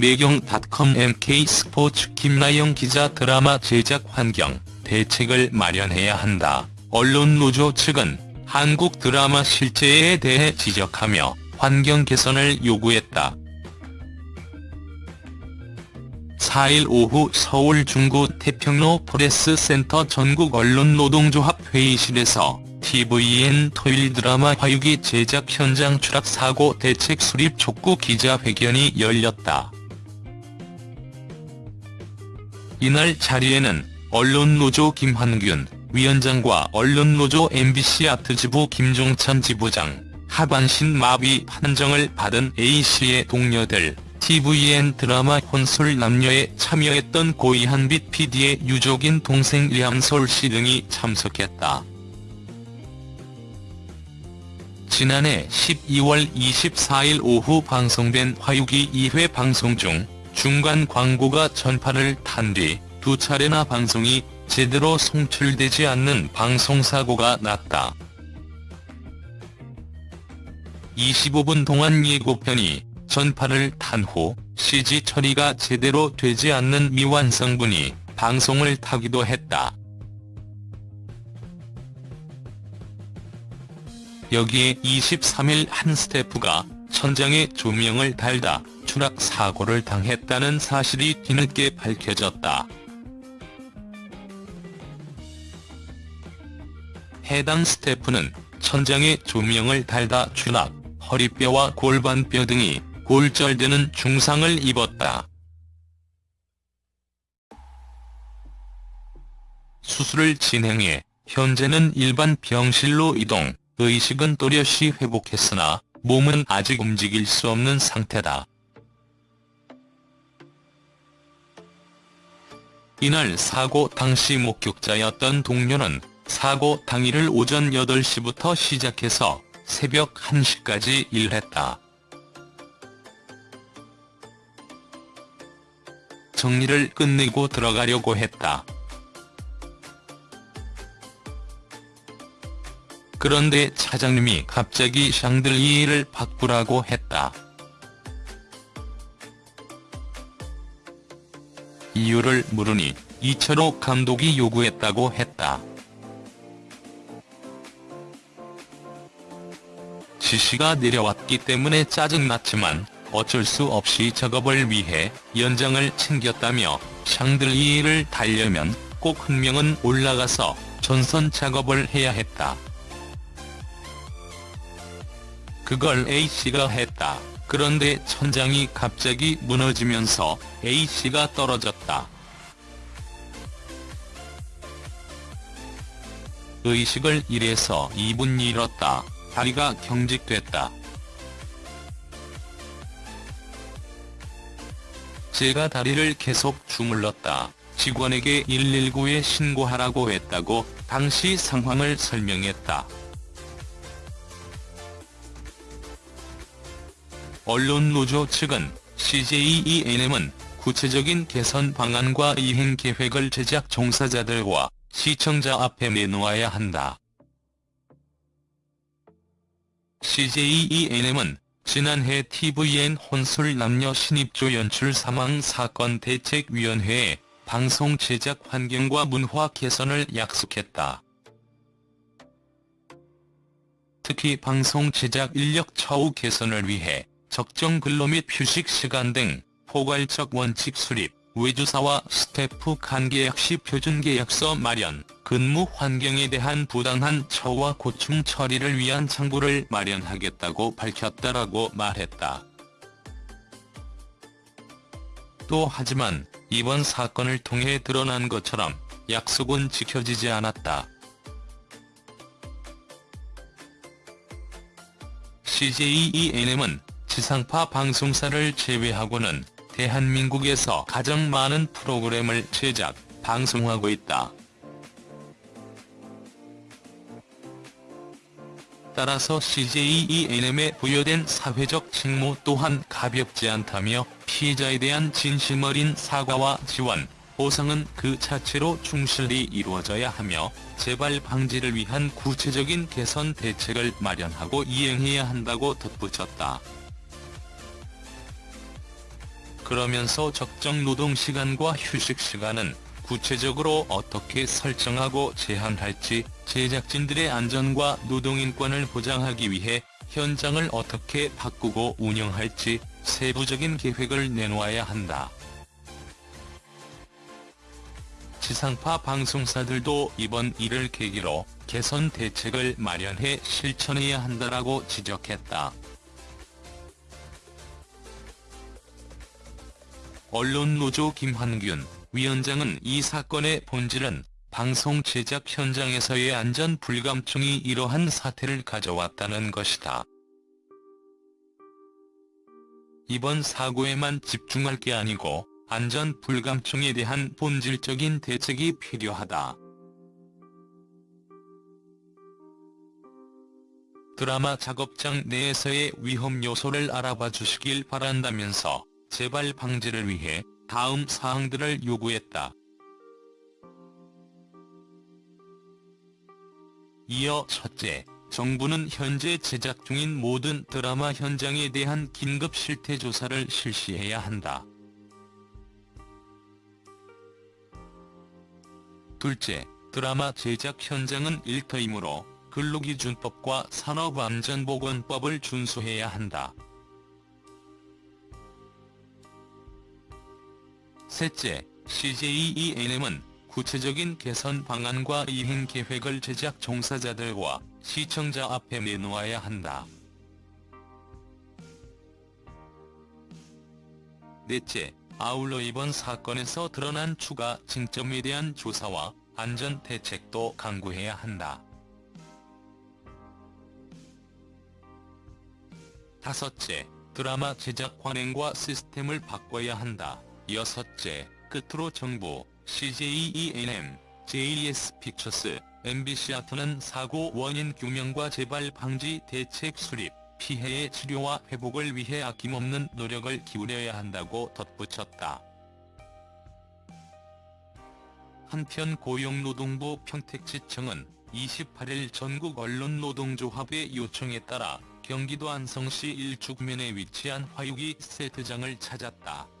매경닷컴 MK스포츠 김나영 기자 드라마 제작 환경, 대책을 마련해야 한다. 언론 노조 측은 한국 드라마 실제에 대해 지적하며 환경 개선을 요구했다. 4일 오후 서울 중구 태평로 프레스센터 전국 언론노동조합 회의실에서 tvN 토요일 드라마 화유기 제작 현장 추락 사고 대책 수립 촉구 기자회견이 열렸다. 이날 자리에는 언론노조 김환균 위원장과 언론노조 MBC 아트지부 김종찬 지부장, 하반신 마비 판정을 받은 A씨의 동료들, tvN 드라마 혼술 남녀에 참여했던 고이한빛 PD의 유족인 동생 리암솔씨 등이 참석했다. 지난해 12월 24일 오후 방송된 화유기 2회 방송 중 중간 광고가 전파를 탄 뒤 두 차례나 방송이 제대로 송출되지 않는 방송사고가 났다. 25분 동안 예고편이 전파를 탄 후 CG 처리가 제대로 되지 않는 미완성분이 방송을 타기도 했다. 여기에 23일 한 스태프가 천장에 조명을 달다 추락 사고를 당했다는 사실이 뒤늦게 밝혀졌다. 해당 스태프는 천장에 조명을 달다 추락, 허리뼈와 골반뼈 등이 골절되는 중상을 입었다. 수술을 진행해 현재는 일반 병실로 이동, 의식은 또렷이 회복했으나 몸은 아직 움직일 수 없는 상태다. 이날 사고 당시 목격자였던 동료는 사고 당일을 오전 8시부터 시작해서 새벽 1시까지 일했다. 정리를 끝내고 들어가려고 했다. 그런데 차장님이 갑자기 샹들리에를 바꾸라고 했다. 이유를 물으니 이철호 감독이 요구했다고 했다. 지시가 내려왔기 때문에 짜증났지만 어쩔 수 없이 작업을 위해 연장을 챙겼다며 샹들리에를 달려면 꼭 한 명은 올라가서 전선 작업을 해야 했다. 그걸 A씨가 했다. 그런데 천장이 갑자기 무너지면서 A씨가 떨어졌다. 의식을 1에서 2분 잃었다. 다리가 경직됐다. 제가 다리를 계속 주물렀다. 직원에게 119에 신고하라고 했다고 당시 상황을 설명했다. 언론노조 측은 CJENM은 구체적인 개선 방안과 이행 계획을 제작 종사자들과 시청자 앞에 내놓아야 한다. CJENM은 지난해 tvN 혼술 남녀 신입조 연출 사망 사건 대책위원회에 방송 제작 환경과 문화 개선을 약속했다. 특히 방송 제작 인력 처우 개선을 위해 적정 근로 및 휴식 시간 등 포괄적 원칙 수립, 외주사와 스태프 간 계약 시 표준 계약서 마련, 근무 환경에 대한 부당한 처우와 고충 처리를 위한 창구를 마련하겠다고 밝혔다라고 말했다. 또 하지만 이번 사건을 통해 드러난 것처럼 약속은 지켜지지 않았다. CJENM은 지상파 방송사를 제외하고는 대한민국에서 가장 많은 프로그램을 제작, 방송하고 있다. 따라서 CJENM에 부여된 사회적 책무 또한 가볍지 않다며 피해자에 대한 진심 어린 사과와 지원, 보상은 그 자체로 충실히 이루어져야 하며 재발 방지를 위한 구체적인 개선 대책을 마련하고 이행해야 한다고 덧붙였다. 그러면서 적정 노동시간과 휴식시간은 구체적으로 어떻게 설정하고 제한할지 제작진들의 안전과 노동인권을 보장하기 위해 현장을 어떻게 바꾸고 운영할지 세부적인 계획을 내놓아야 한다. 지상파 방송사들도 이번 일을 계기로 개선 대책을 마련해 실천해야 한다라고 지적했다. 언론노조 김환균 위원장은 이 사건의 본질은 방송 제작 현장에서의 안전 불감증이 이러한 사태를 가져왔다는 것이다. 이번 사고에만 집중할 게 아니고 안전 불감증에 대한 본질적인 대책이 필요하다. 드라마 작업장 내에서의 위험 요소를 알아봐 주시길 바란다면서 재발 방지를 위해 다음 사항들을 요구했다. 이어 첫째, 정부는 현재 제작 중인 모든 드라마 현장에 대한 긴급 실태 조사를 실시해야 한다. 둘째, 드라마 제작 현장은 일터이므로 근로기준법과 산업안전보건법을 준수해야 한다. 셋째, CJENM은 구체적인 개선 방안과 이행 계획을 제작 종사자들과 시청자 앞에 내놓아야 한다. 넷째, 아울러 이번 사건에서 드러난 추가 징점에 대한 조사와 안전 대책도 강구해야 한다. 다섯째, 드라마 제작 관행과 시스템을 바꿔야 한다. 여섯째, 끝으로 정부, CJENM, JS 픽처스, MBC 아트는 사고 원인 규명과 재발 방지 대책 수립, 피해의 치료와 회복을 위해 아낌없는 노력을 기울여야 한다고 덧붙였다. 한편 고용노동부 평택지청은 28일 전국 언론노동조합의 요청에 따라 경기도 안성시 일축면에 위치한 화육이 세트장을 찾았다.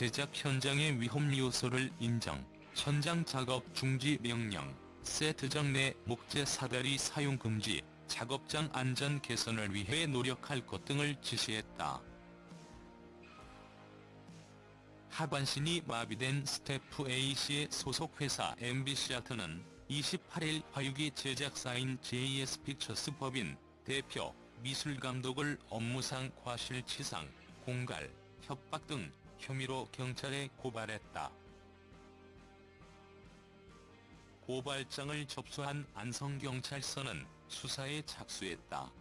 제작 현장의 위험 요소를 인정, 현장 작업 중지 명령, 세트장 내 목재 사다리 사용 금지, 작업장 안전 개선을 위해 노력할 것 등을 지시했다. 하반신이 마비된 스태프 A씨의 소속 회사 MBC아트는 28일 화유기 제작사인 JS 픽처스 법인, 대표, 미술감독을 업무상 과실치상, 공갈, 협박 등 혐의로 경찰에 고발했다. 고발장을 접수한 안성경찰서는 수사에 착수했다.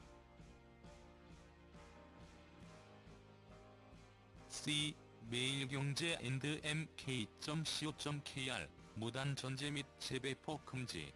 C. 매일경제 앤드 mk.co.kr 무단 전제 및 재배포 금지